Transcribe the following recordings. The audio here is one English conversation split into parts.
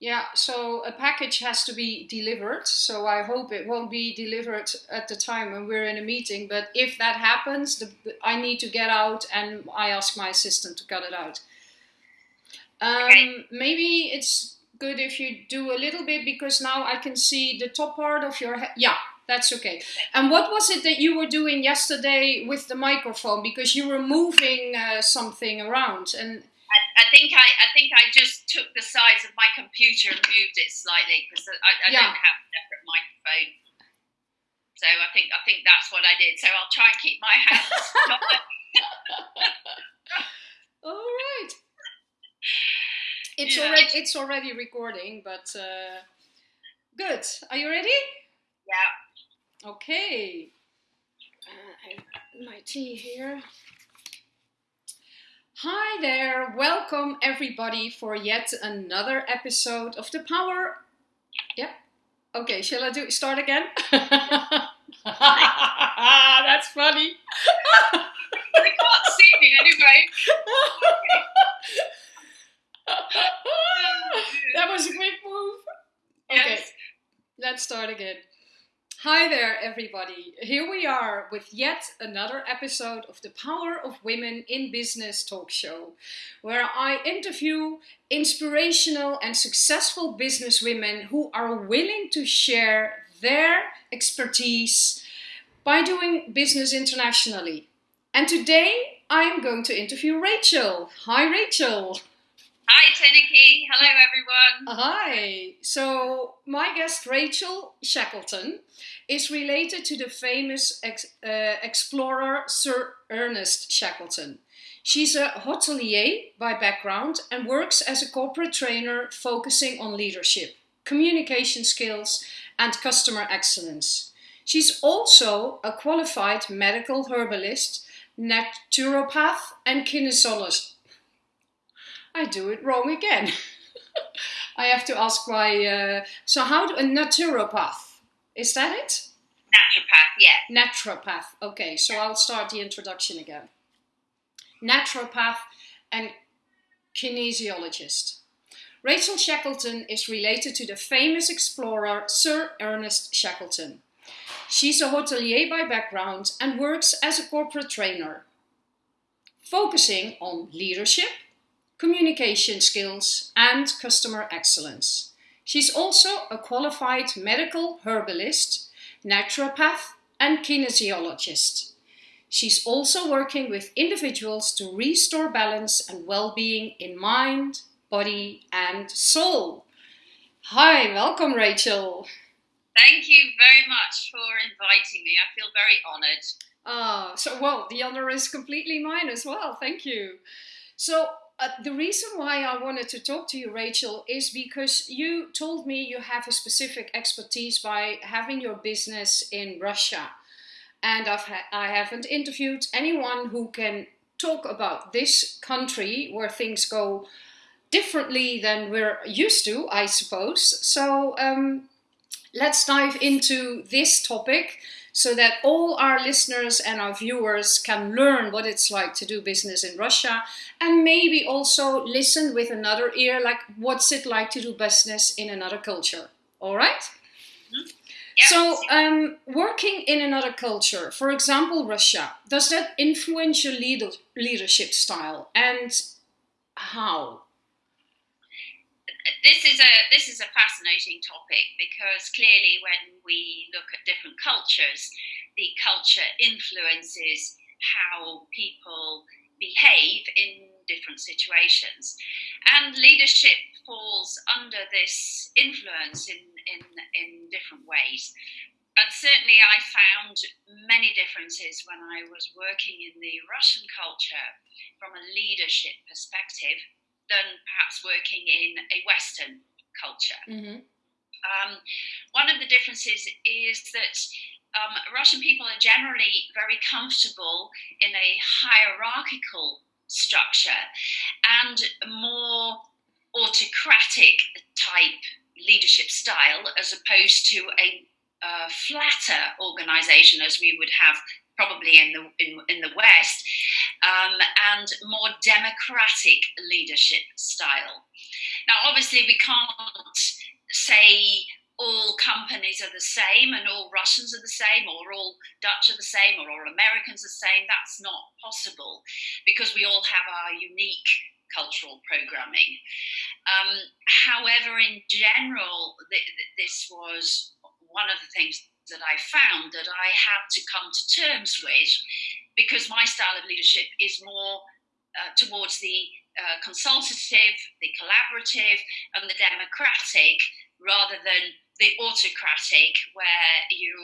Yeah, so a package has to be delivered. So I hope it won't be delivered at the time when we're in a meeting. But if that happens, the, I need to get out and I ask my assistant to cut it out. Um, Okay. Maybe it's good if you do a little bit because now I can see the top part of your head. Yeah, that's okay. And what was it that you were doing yesterday with the microphone? Because you were moving uh, something around and I, I think I, I think I just took the size of my computer and moved it slightly because I, I Yeah. don't have a separate microphone. So I think I think that's what I did. So I'll try and keep my hands. All right. It's Yeah. already it's already recording, but uh, good. Are you ready? yeah. Okay. Uh, I have my tea here. Hi there. Welcome everybody for yet another episode of the Power. Yep. Okay. Shall I do start again? That's funny. They can't see me anyway. that was a quick move. Okay, Yes. let's start again. Hi there, everybody. Here we are with yet another episode of the Power of Women in Business talk show, where I interview inspirational and successful business women who are willing to share their expertise by doing business internationally. And today I'm going to interview Rachel. Hi, Rachel. Hi, Tineke. Hello, everyone. Hi. So, my guest Rachel Shackleton is related to the famous ex- uh, explorer Sir Ernest Shackleton. She's a hotelier by background and works as a corporate trainer focusing on leadership, communication skills, and customer excellence. She's also a qualified medical herbalist, naturopath, and kinesiologist. I do it wrong again. I have to ask why. Uh, so, how do a naturopath? Is that it? Naturopath, yeah. Naturopath. Okay, so I'll start the introduction again. Naturopath and kinesiologist. Rachel Shackleton is related to the famous explorer Sir Ernest Shackleton. She's a hotelier by background and works as a corporate trainer, focusing on leadership, communication skills, and customer excellence. She's also a qualified medical herbalist, naturopath, and kinesiologist. She's also working with individuals to restore balance and well being in mind, body, and soul. Hi, welcome, Rachel. Thank you very much for inviting me. I feel very honoured. Ah, so well, the honor is completely mine as well. Thank you. So, uh, the reason why I wanted to talk to you, Rachel, is because you told me you have a specific expertise by having your business in Russia. And I've ha- I haven't interviewed anyone who can talk about this country where things go differently than we're used to, I suppose. So, um, let's dive into this topic so that all our listeners and our viewers can learn what it's like to do business in Russia and maybe also listen with another ear like what's it like to do business in another culture. All right? Yeah. So, um, working in another culture, for example, Russia, does that influence your leader- leadership style and how? This is a this is a fascinating topic because clearly when we look at different cultures the culture influences how people behave in different situations. And leadership falls under this influence in in, in different ways. And certainly I found many differences when I was working in the Russian culture from a leadership perspective than perhaps working in a Western culture. Mm-hmm. Um, one of the differences is that um, Russian people are generally very comfortable in a hierarchical structure and more autocratic type leadership style as opposed to a uh, flatter organization as we would have probably in the in, in the West, um, and more democratic leadership style. Now, obviously, we can't say all companies are the same and all Russians are the same or all Dutch are the same or all Americans are the same. That's not possible because we all have our unique cultural programming. Um, however, in general, th- th- this was one of the things that I found that I had to come to terms with because my style of leadership is more uh, towards the uh, consultative, the collaborative, and the democratic rather than the autocratic, where you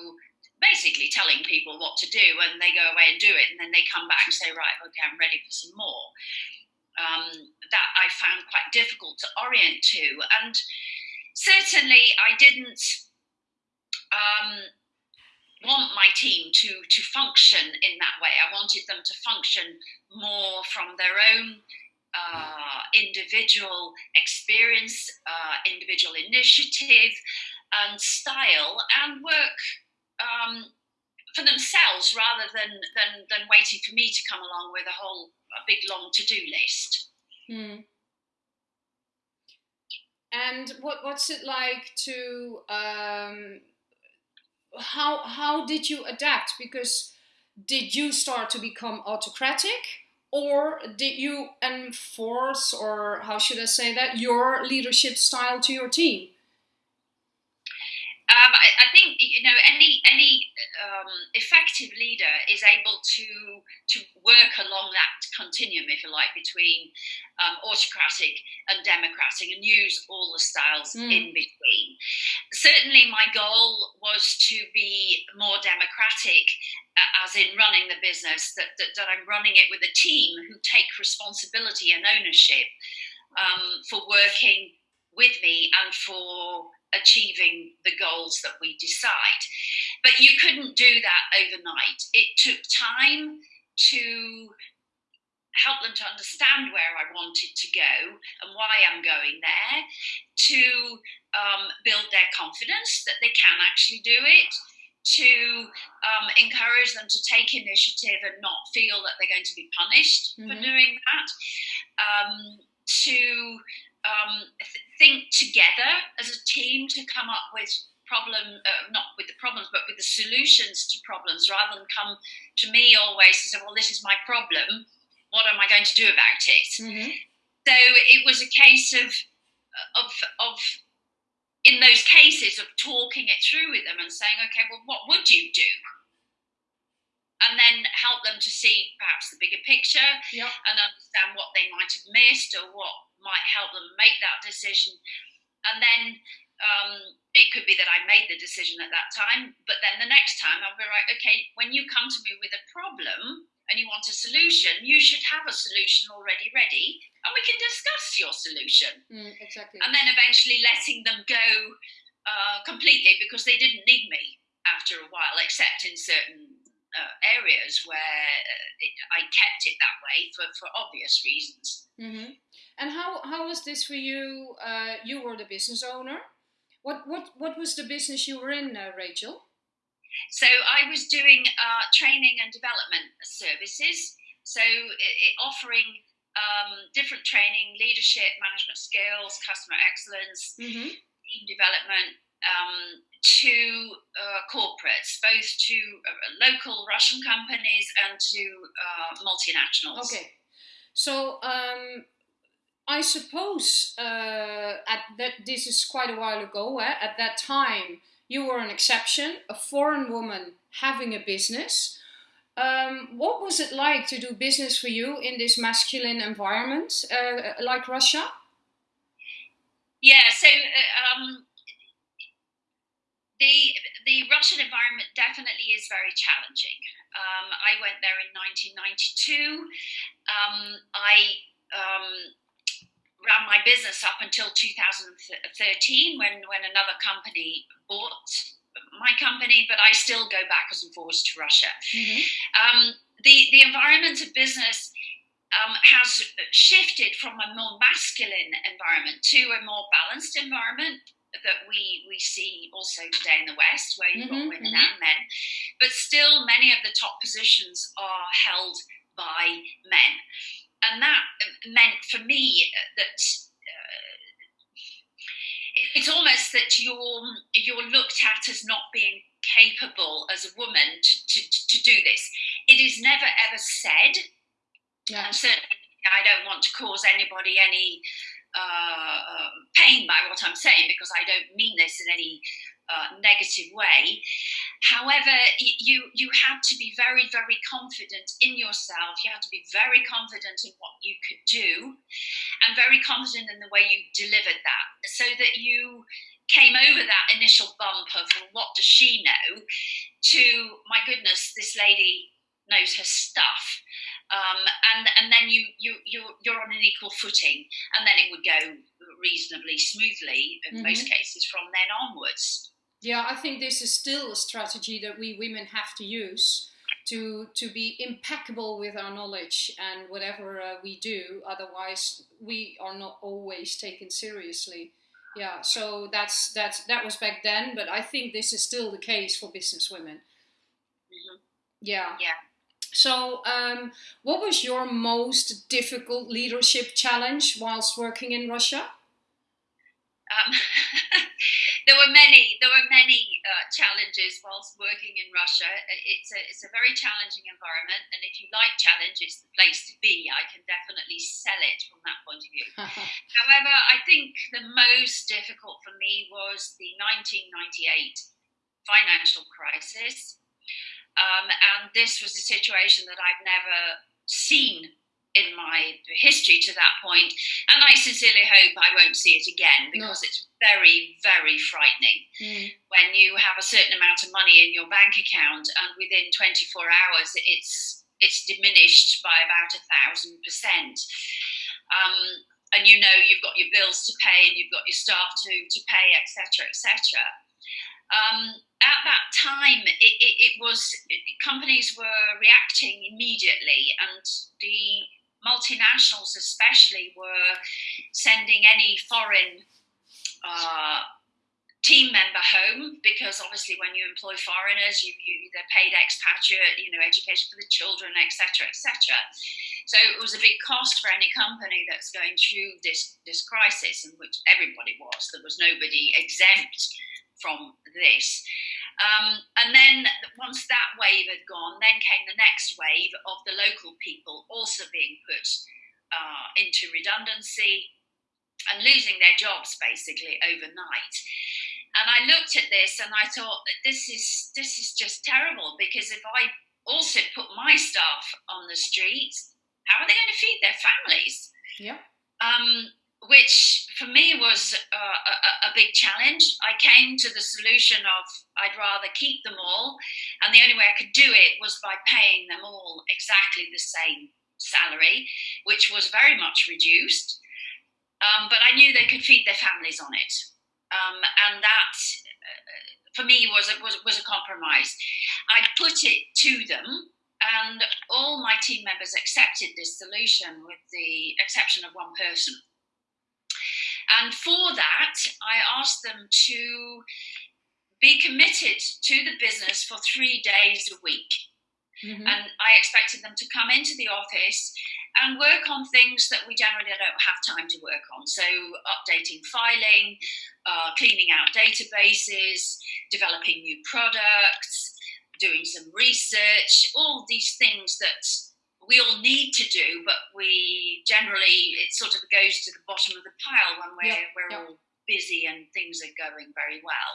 basically telling people what to do and they go away and do it, and then they come back and say, right, okay, I'm ready for some more. Um, that I found quite difficult to orient to, and certainly I didn't um, want my team to to function in that way. I wanted them to function more from their own uh, individual experience, uh, individual initiative, and style, and work um, for themselves rather than, than than waiting for me to come along with a whole a big long to do list. Hmm. And what what's it like to um, how how did you adapt? Because did you start to become autocratic, or did you enforce, or how should I say that, your leadership style to your team? Um, I, I, think you know any any um, effective leader is able to to work along that continuum, if you like, between um, autocratic and democratic, and use all the styles mm. in between. Certainly, my goal was to be more democratic, uh, as in running the business. That, that, that I'm running it with a team who take responsibility and ownership um, for working with me and for achieving the goals that we decide. But you couldn't do that overnight. It took time to help them to understand where I wanted to go and why I'm going there, to um, build their confidence that they can actually do it, to um, encourage them to take initiative and not feel that they're going to be punished mm-hmm. for doing that, um, to um, th- think together as a team to come up with problem, uh, not with the problems, but with the solutions to problems, rather than come to me always and say, "Well, this is my problem. What am I going to do about it?" Mm-hmm. So it was a case of of of in those cases of talking it through with them and saying, "Okay, well, what would you do?" and then help them to see perhaps the bigger picture yep. and understand what they might have missed or what might help them make that decision. And then um, it could be that I made the decision at that time, but then the next time I'll be like, okay, when you come to me with a problem and you want a solution, you should have a solution already ready, and we can discuss your solution. Mm, exactly. And then eventually letting them go uh, completely because they didn't need me after a while, except in certain uh, areas where uh, it, I kept it that way for, for obvious reasons. Mm-hmm. And how, how was this for you? Uh, you were the business owner. What, what, what was the business you were in, uh, Rachel? So I was doing uh, training and development services. So it, it offering um, different training, leadership, management skills, customer excellence, mm-hmm. team development, um, to uh, corporates, both to uh, local Russian companies and to uh, multinationals. Okay, so um, I suppose uh, at that this is quite a while ago. Eh? At that time, you were an exception, a foreign woman having a business. Um, what was it like to do business for you in this masculine environment, uh, like Russia? Yeah, so uh, um, the the Russian environment definitely is very challenging. Um, I went there in 1992. Um, I um, ran my business up until 2013 when when another company bought my company, but I still go backwards and forwards to Russia. Mm-hmm. Um, the the environment of business. Um, has shifted from a more masculine environment to a more balanced environment that we we see also today in the West, where you've Mhm, got women mhm. and men, but still many of the top positions are held by men, and that meant for me that. Uh, it's almost that you're you're looked at as not being capable as a woman to, to, to do this. It is never ever said, Yeah. and certainly I don't want to cause anybody any uh, uh, pain by what I'm saying because I don't mean this in any uh, negative way. However, you you had to be very very confident in yourself. You had to be very confident in what you could do, and very confident in the way you delivered that, so that you came over that initial bump of well, what does she know to my goodness this lady knows her stuff um, and and then you you you're, you're on an equal footing and then it would go reasonably smoothly in most cases from then onwards Yeah, I think this is still a strategy that we women have to use to to be impeccable with our knowledge and whatever uh, we do. Otherwise, we are not always taken seriously. Yeah, so that's that's that was back then, but I think this is still the case for business women. Mhm. Yeah. Yeah. So, um, what was your most difficult leadership challenge whilst working in Russia? Um, there were many. There were many uh, challenges whilst working in Russia. It's a it's a very challenging environment, and if you like challenge, it's the place to be. I can definitely sell it from that point of view. However, I think the most difficult for me was the 1998 financial crisis, um, and this was a situation that I've never seen in my history to that point, and I sincerely hope I won't see it again because it's very, very frightening Mm. when you have a certain amount of money in your bank account and within 24 hours it's it's diminished by about a thousand percent. Um, and you know you've got your bills to pay and you've got your staff to, to pay, etc., etc. Um, at that time, it, it, it was companies were reacting immediately, and the multinationals, especially, were sending any foreign uh, team member home because obviously when you employ foreigners you, you they're paid expatriate you know education for the children etc etc so it was a big cost for any company that's going through this this crisis in which everybody was. There was nobody exempt from this um, and then once that wave had gone then came the next wave of the local people also being put uh, into redundancy and losing their jobs basically overnight and I looked at this and I thought this is this is just terrible because if I also put my staff on the streets, how are they going to feed their families? Yeah. Um, which for me was uh, a, a big challenge. I came to the solution of I'd rather keep them all, and the only way I could do it was by paying them all exactly the same salary, which was very much reduced. Um, but I knew they could feed their families on it um, and that uh, for me was a, was was a compromise. I put it to them, and all my team members accepted this solution, with the exception of one person. And for that, I asked them to be committed to the business for three days a week. Mhm. And I expected them to come into the office and work on things that we generally don't have time to work on. So, updating filing, uh, cleaning out databases, developing new products, doing some research, all these things that we all need to do, but we generally, it sort of goes to the bottom of the pile when we're, Yeah, we're yeah. all busy and things are going very well.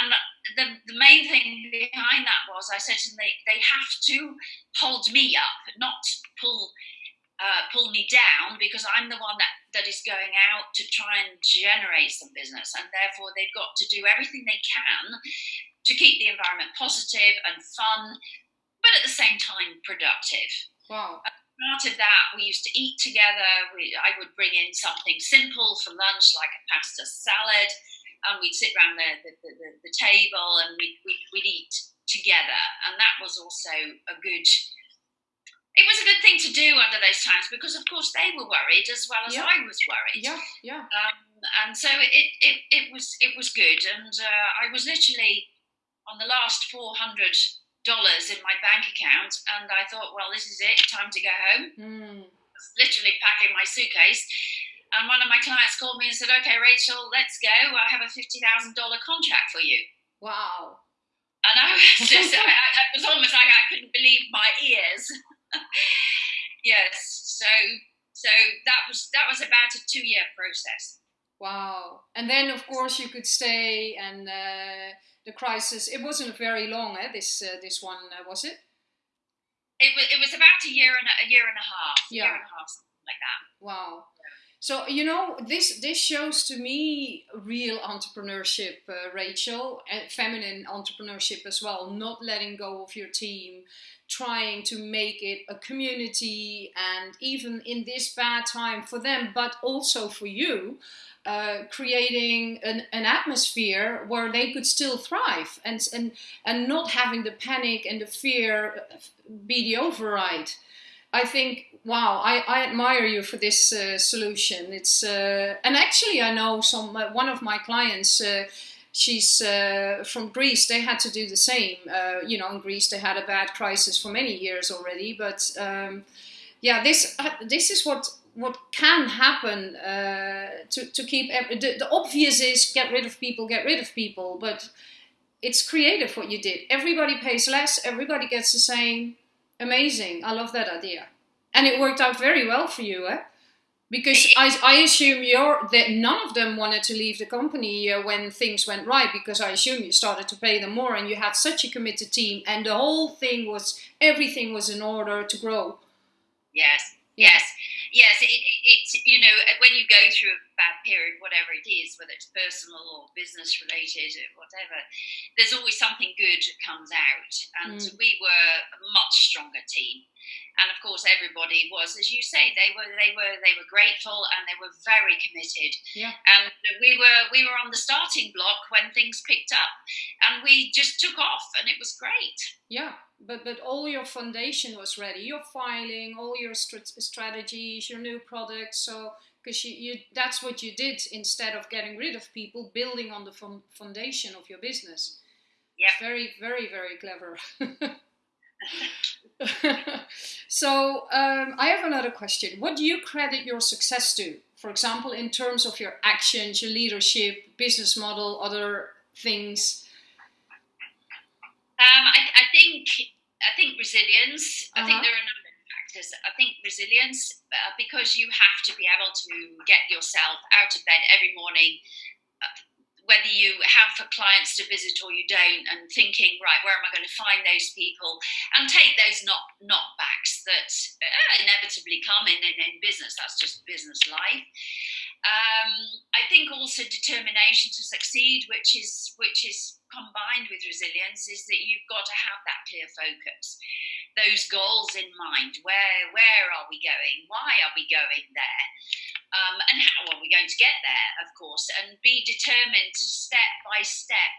And the, the main thing behind that was I said to them, they, they have to hold me up, not pull uh, pull me down because I'm the one that, that is going out to try and generate some business. And therefore, they've got to do everything they can to keep the environment positive and fun, but at the same time, productive. Wow. Part of that, we used to eat together. We, I would bring in something simple for lunch, like a pasta salad, and we'd sit around the, the, the, the table and we'd, we'd, we'd eat together. And that was also a good it was a good thing to do under those times because, of course, they were worried as well as Yeah. I was worried. Yeah. Yeah. Um, and so it, it, it was it was good, and uh, I was literally on the last four hundred dollars in my bank account, and I thought, well, this is it, time to go home. Mm. literally packing my suitcase, and one of my clients called me and said, "Okay, Rachel, let's go. I have a fifty thousand dollar contract for you." Wow. And I was just, I, I, it was almost like I couldn't believe my ears. yes, so so that was that was about a two year process. Wow. And then, of course, you could stay, and uh, the crisis, it wasn't very long, eh, this, uh, this one, uh, was it? It was, it was about a year and a, a year and a half, yeah. year and a half, something like that. Wow. So you know this this shows to me real entrepreneurship, uh, Rachel, and feminine entrepreneurship as well. Not letting go of your team, trying to make it a community, and even in this bad time for them, but also for you, uh, creating an, an atmosphere where they could still thrive and, and, and not having the panic and the fear be the override. I think, wow, I, I admire you for this uh, solution. It's uh, and actually, I know some uh, one of my clients. Uh, she's uh, from Greece. They had to do the same. you know, in Greece, they had a bad crisis for many years already. But um, yeah, this this is what what can happen uh, to, to keep the, the obvious is get rid of people get rid of people but it's creative what you did. Everybody pays less everybody gets the same. Amazing. I love that idea. And it worked out very well for you eh? because I, I assume you're that none of them wanted to leave the company uh, when things went right because I assume you started to pay them more and you had such a committed team and the whole thing was everything was in order to grow. Yes, yes yes, it, it, it's you know when you go through a bad period, whatever it is, whether it's personal or business related or whatever, there's always something good that comes out. And mm. we were a much stronger team, and of course everybody was, as you say, they were they were they were grateful and they were very committed. Yeah. And we were we were on the starting block when things picked up, and we just took off, and it was great. Yeah but but all your foundation was ready. Your filing all your st- strategies your new products. So because you, you that's what you did instead of getting rid of people building on the foundation of your business. Yeah. Very very very clever. So um, i have another question. What do you credit your success to? For example in terms of your actions your leadership business model other things um, I, I, think I think resilience. Uh-huh. I think uh-huh. there are a number of factors. I think resilience uh, because you have to be able to get yourself out of bed every morning. Uh, whether you have for clients to visit or you don't, and thinking, right, where am I going to find those people, and take those knock knockbacks that uh, inevitably come in, in in business. That's just business life. Um, I think also determination to succeed, which is which is combined with resilience is that you've got to have that clear focus, those goals in mind. Where where are we going? Why are we going there? Um, and how are we going to get there? Of course, and be determined to step by step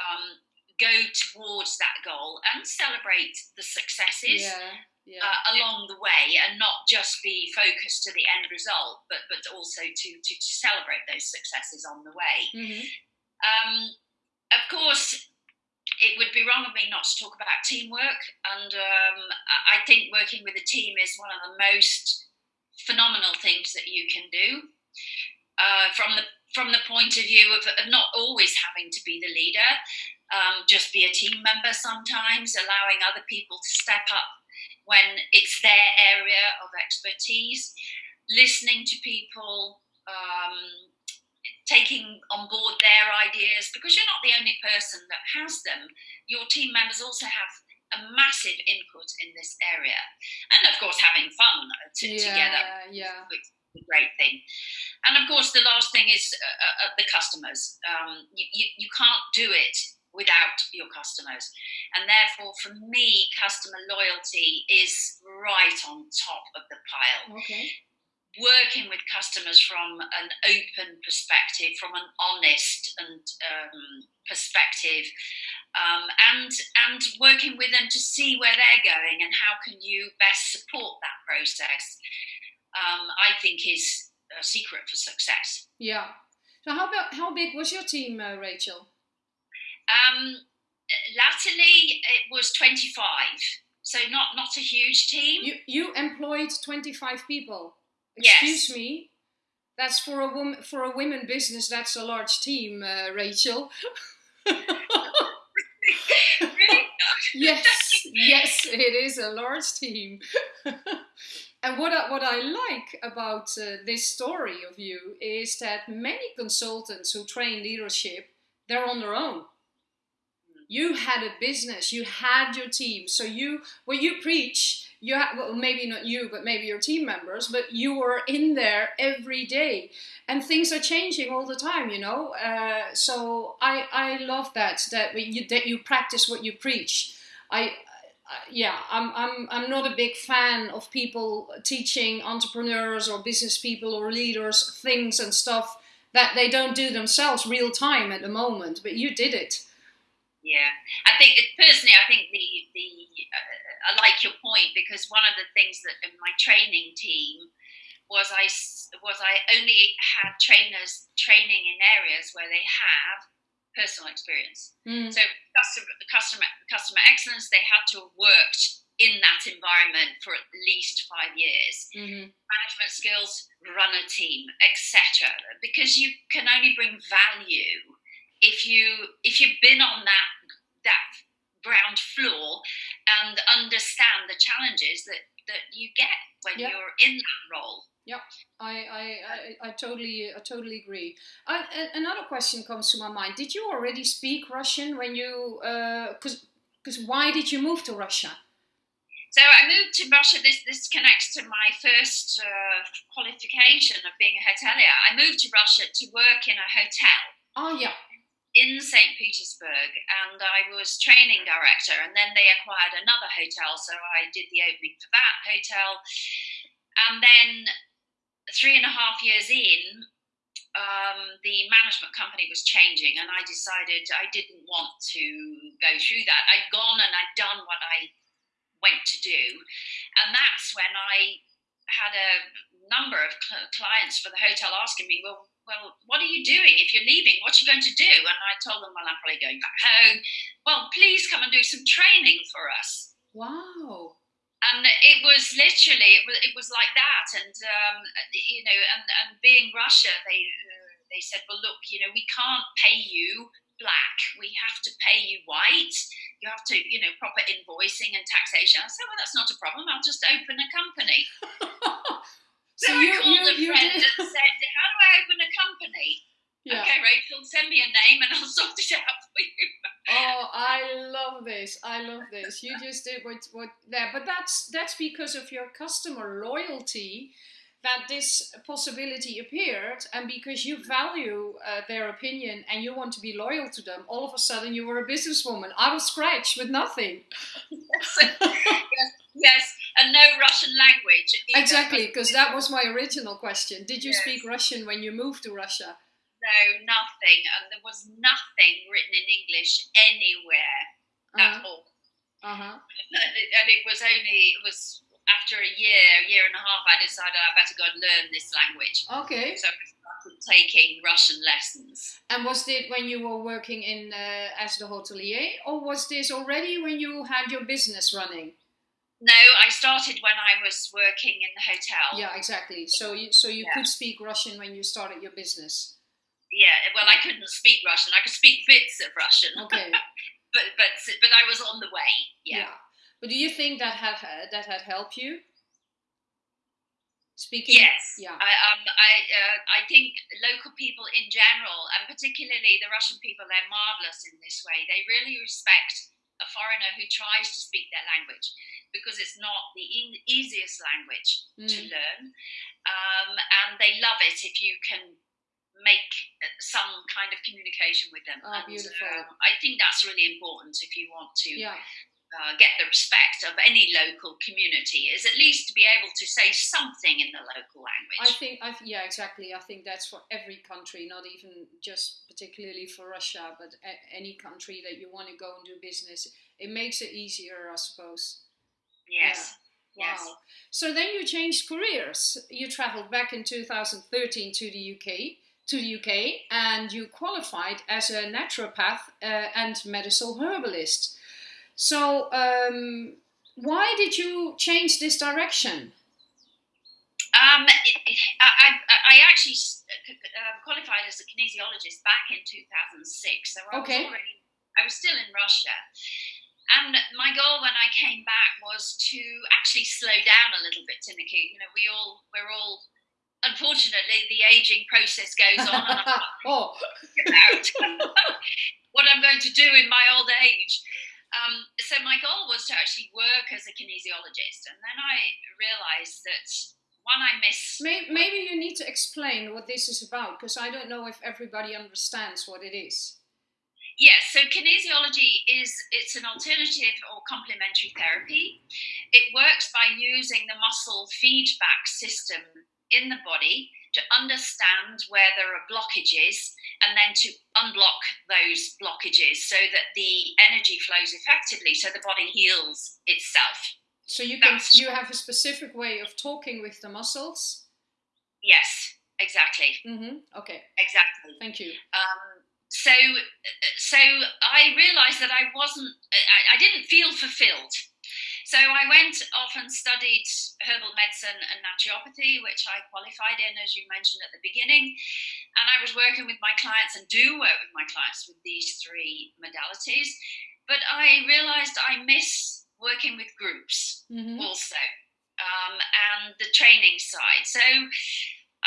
um, go towards that goal and celebrate the successes. Yeah. Yeah. Uh, along the way and not just be focused to the end result but but also to to, to celebrate those successes on the way mm-hmm. um, of course, it would be wrong of me not to talk about teamwork. And um, I think working with a team is one of the most phenomenal things that you can do. Uh, from the from the point of view of, of not always having to be the leader, um, just be a team member sometimes, allowing other people to step up when it's their area of expertise, listening to people, um, taking on board their ideas because you're not the only person that has them. Your team members also have a massive input in this area, and of course, having fun t- yeah, together. Yeah, which a great thing. And of course, the last thing is uh, uh, uh, the customers. Um, you, you, you can't do it without your customers. And therefore, for me, customer loyalty is right on top of the pile. Okay working with customers from an open perspective, from an honest and um, perspective, um, and and working with them to see where they're going and how can you best support that process. Um, I think is a secret for success. Yeah. So how about how big was your team, uh, Rachel? Um, latterly, it was twenty five, so not not a huge team. You you employed twenty five people. Excuse Yes. me. That's for a woman for a women business. That's a large team, uh, Rachel. really? yes, yes, it is a large team. and what I, what I like about uh, this story of you is that many consultants who train leadership, they're on their own. You had a business, you had your team, so you when you preach, you ha- well maybe not you, but maybe your team members, but you were in there every day, and things are changing all the time, you know. Uh, so I I love that that you that you practice what you preach. I yeah, I'm, I'm, I'm not a big fan of people teaching entrepreneurs or business people or leaders things and stuff that they don't do themselves real time at the moment. But you did it. Yeah, I think personally, I think the the uh, I like your point because one of the things that in my training team was I was I only had trainers training in areas where they have personal experience. Mm. So customer customer customer excellence, they had to have worked in that environment for at least five years. Mhm. Management skills, run a team, etc. Because you can only bring value if you if you've been on that that ground floor and understand the challenges that that you get when Yeah. you're in that role. I, I, I, I totally I totally agree. Uh, another question comes to my mind. Did you already speak Russian when you? Because because why did you move to Russia? So I moved to Russia. This this connects to my first uh, qualification of being a hotelier. I moved to Russia to work in a hotel Oh yeah. In St. Petersburg, and I was training director. And then they acquired another hotel, so I did the opening for that hotel. And then three and a half years in, um, the management company was changing, and I decided I didn't want to go through that. I'd gone and I'd done what I went to do, and that's when I had a number of cl- clients for the hotel asking me, "Well, well, what are you doing if you're leaving? What are you going to do?" And I told them, "Well, I'm probably going back home. Well, please come and do some training for us." Wow. and it was literally it was, it was like that and um, you know and, and being russia they uh, they said well look you know we can't pay you black we have to pay you white you have to you know proper invoicing and taxation i said well that's not a problem i'll just open a company so then you i called you, a friend did. and said how do i open a company Yeah. okay rachel send me a name and i'll sort it out for you Oh, I love this. I love this. You just did what what there, but that's that's because of your customer loyalty that this possibility appeared, and because you value uh, their opinion and you want to be loyal to them. All of a sudden, you were a businesswoman out of scratch with nothing. yes, yes and no russian language either. Exactly, because that was my original question. Did you Yes. speak Russian when you moved to Russia? No, nothing. And there was nothing written in English anywhere at all. Uh huh. And it, and it was only, it was after a year, a year and a half, I decided I better go and learn this language. Okay. So I started taking Russian lessons. And was this when you were working in uh, as the hotelier, or was this already when you had your business running? No, I started when I was working in the hotel. Yeah, exactly. So you so you Yeah. could speak Russian when you started your business. Yeah, well, I couldn't speak Russian. I could speak bits of Russian, Okay. but but but I was on the way. Yeah. But do you think that had that had helped you? Speaking. Yes. Yeah. I um I uh, I think local people in general, and particularly the Russian people, they're marvelous in this way. They really respect a foreigner who tries to speak their language because it's not the e- easiest language to Mm. learn, um, and they love it if you can make uh, some kind of communication with them. Oh, and, beautiful. um, I think that's really important if you want to Yeah. Uh, get the respect of any local community is at least to be able to say something in the local language. I think. I th- yeah, exactly. I think that's for every country, not even just particularly for Russia, but a- any country that you want to go and do business. It makes it easier, I suppose. yes. Wow. Yes. So then you changed careers. You traveled back in 2013 to the UK to the UK and you qualified as a naturopath uh, and medicinal herbalist. So, um, why did you change this direction? Um, I, I, I, actually uh, qualified as a kinesiologist back in 2006. So I okay. was already, I was still in Russia. And my goal when I came back was to actually slow down a little bit, Tineke. You know, we all, we're all unfortunately, the aging process goes on, and I'm oh. about what I'm going to do in my old age. Um, so my goal was to actually work as a kinesiologist, and then I realised that one I miss. Maybe, maybe you need to explain what this is about, because I don't know if everybody understands what it is. Yes, so kinesiology is it's an alternative or complementary therapy. It works by using the muscle feedback system in the body to understand where there are blockages and then to unblock those blockages so that the energy flows effectively so the body heals itself. So you can That's, you have a specific way of talking with the muscles? Yes, exactly. Mm-hmm. Okay. Exactly. Thank you. Um, so so I realized that I wasn't I, I didn't feel fulfilled so I went off and studied herbal medicine and naturopathy, which I qualified in, as you mentioned at the beginning. And I was working with my clients and do work with my clients with these three modalities. But I realized I miss working with groups mm-hmm. also um, and the training side. So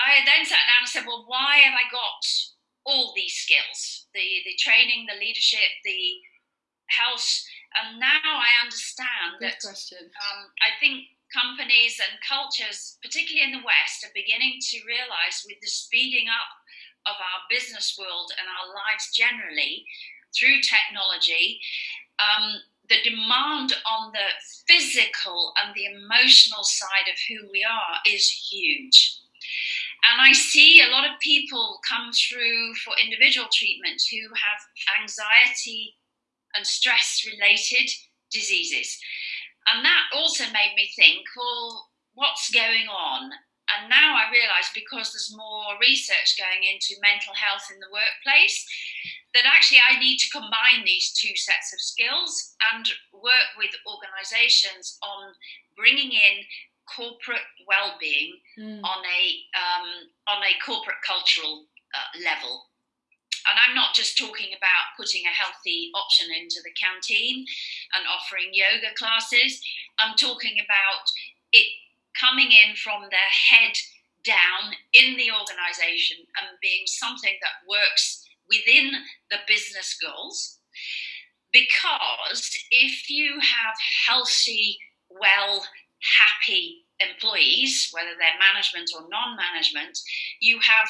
I then sat down and said, well, why have I got all these skills the, the training, the leadership, the health and now I understand Good that question. Um, I think companies and cultures, particularly in the West, are beginning to realize with the speeding up of our business world and our lives generally through technology, um, the demand on the physical and the emotional side of who we are is huge. And I see a lot of people come through for individual treatment who have anxiety and stress related diseases. And that also made me think, well, what's going on? And now I realise because there's more research going into mental health in the workplace, that actually I need to combine these two sets of skills and work with organisations on bringing in corporate well-being mm. on a um, on a corporate cultural uh, level and I'm not just talking about putting a healthy option into the canteen and offering yoga classes. I'm talking about it coming in from the head down in the organization and being something that works within the business goals. Because if you have healthy, well, happy employees, whether they're management or non management, you have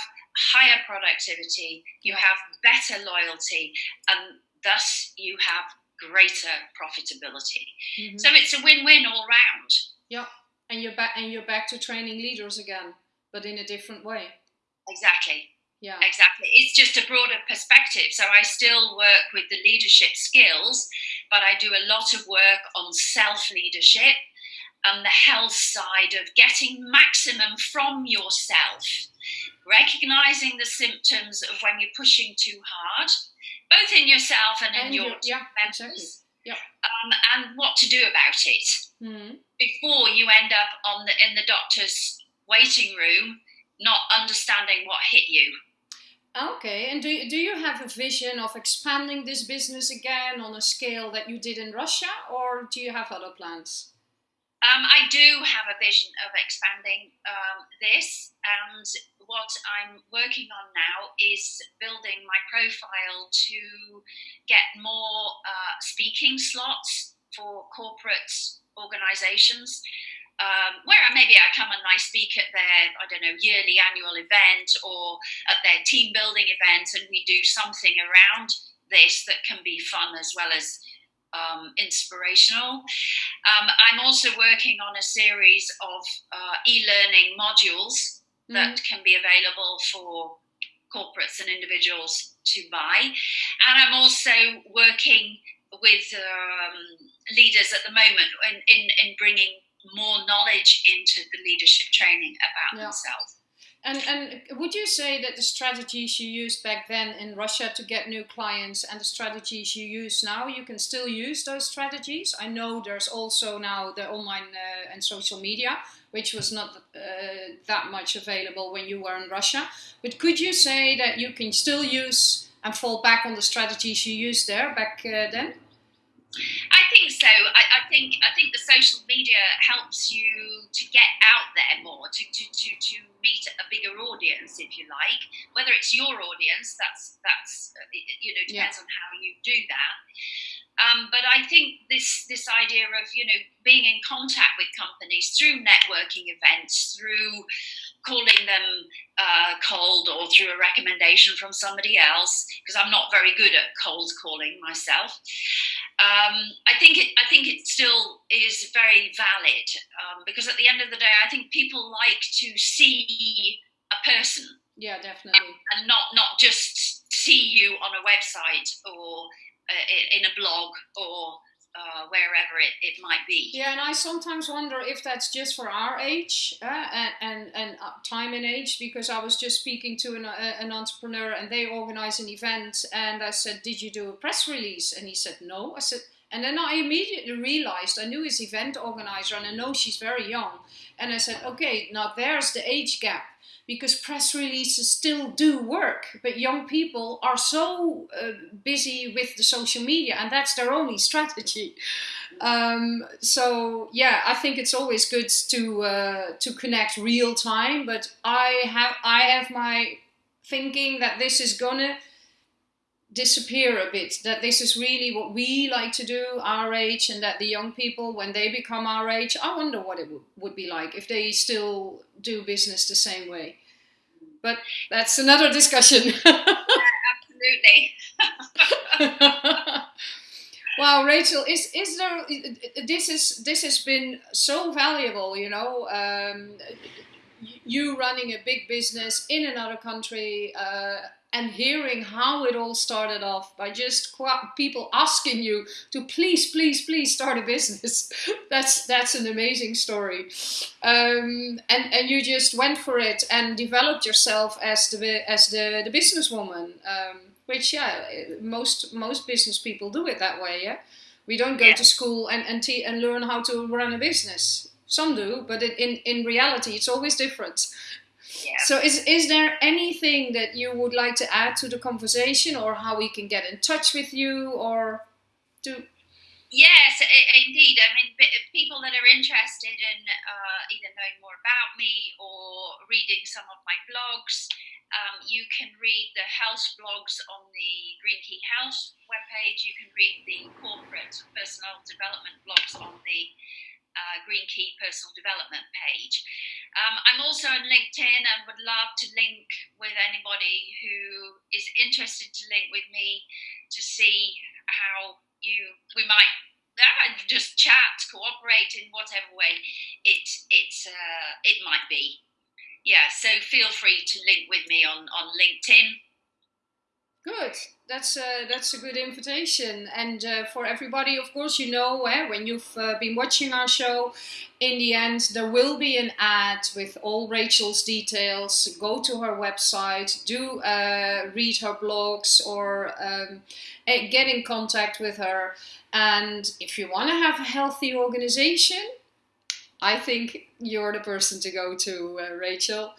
higher productivity, you have better loyalty, and thus you have greater profitability. Mm-hmm. So it's a win-win all round. Yeah, and you're back and you're back to training leaders again, but in a different way. Exactly. Yeah. Exactly. It's just a broader perspective. So I still work with the leadership skills, but I do a lot of work on self leadership and the health side of getting maximum from yourself recognizing the symptoms of when you're pushing too hard, both in yourself and, in your yeah, exactly. yeah. Um, and what to do about it mm-hmm. before you end up on the in the doctor's waiting room, not understanding what hit you. Okay, and do, do you have a vision of expanding this business again on a scale that you did in Russia, or do you have other plans? Um, I do have a vision of expanding um, this, and what I'm working on now is building my profile to get more uh, speaking slots for corporate organizations. Um, where maybe I come and I speak at their, I don't know, yearly annual event or at their team building event, and we do something around this that can be fun as well as um, inspirational. Um, I'm also working on a series of uh, e learning modules that mm. can be available for corporates and individuals to buy. And I'm also working with um, leaders at the moment in, in, in, bringing more knowledge into the leadership training about yeah. themselves. And, and would you say that the strategies you used back then in Russia to get new clients and the strategies you use now, you can still use those strategies? I know there's also now the online uh, and social media, which was not uh, that much available when you were in Russia. But could you say that you can still use and fall back on the strategies you used there back uh, then? So. I, I, think I think the social media helps you to get out there more, to, to, to, to meet a bigger audience, if you like. Whether it's your audience, that's that's uh, you know depends yeah. on how you do that. Um, but I think this this idea of you know being in contact with companies through networking events, through calling them uh, cold or through a recommendation from somebody else, because I'm not very good at cold calling myself. Um, I think it. I think it still is very valid um, because at the end of the day, I think people like to see a person. Yeah, definitely, and not not just see you on a website or uh, in a blog or uh, wherever it, it might be. Yeah, and I sometimes wonder if that's just for our age uh, and, and, and uh, time and age, because I was just speaking to an, uh, an entrepreneur and they organize an event, and I said, Did you do a press release? And he said, No. I said, and then I immediately realized I knew his event organizer and I know she's very young. And I said, Okay, now there's the age gap because press releases still do work, but young people are so uh, busy with the social media, and that's their only strategy. Um, so yeah, I think it's always good to uh, to connect real time, but I have I have my thinking that this is gonna disappear a bit that this is really what we like to do our age and that the young people when they become our age i wonder what it would be like if they still do business the same way. But that's another discussion. Yeah, absolutely. Wow rachel is is there this is this has been so valuable you know um, you running a big business in another country uh, and hearing how it all started off by just people asking you to please, please, please start a business. that's that's an amazing story, um, and and you just went for it and developed yourself as the as the the businesswoman. Um, which yeah, most most business people do it that way. Yeah, we don't go yeah. to school and and, te- and learn how to run a business. Some do, but in in reality, it's always different. So is is there anything that you would like to add to the conversation, or how we can get in touch with you, or do? Yes, indeed. I mean, people that are interested in uh, either knowing more about me or reading some of my blogs, um, you can read the health blogs on the Green Key Health webpage. You can read the corporate personal development blogs on the uh, Green Key personal development page. Um, I'm also on LinkedIn and would love to link with anybody who is interested to link with me to see how you we might uh, just chat, cooperate in whatever way it it uh, it might be. Yeah, so feel free to link with me on on LinkedIn. Good. That's a, that's a good invitation. And uh, for everybody, of course, you know, eh, when you've uh, been watching our show, in the end, there will be an ad with all Rachel's details. Go to her website, do uh, read her blogs, or um, eh, get in contact with her. And if you want to have a healthy organization, I think you're the person to go to, uh, Rachel.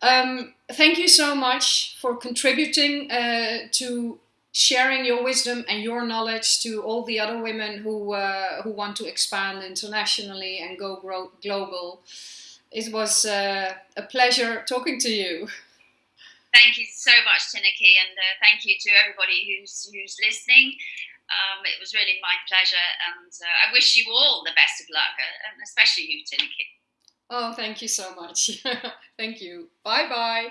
Um, thank you so much for contributing uh, to sharing your wisdom and your knowledge to all the other women who uh, who want to expand internationally and go global. It was uh, a pleasure talking to you. Thank you so much, Tineke, and uh, thank you to everybody who's who's listening. Um, it was really my pleasure, and uh, I wish you all the best of luck, uh, and especially you, Tineke. Oh, thank you so much. thank you. Bye bye.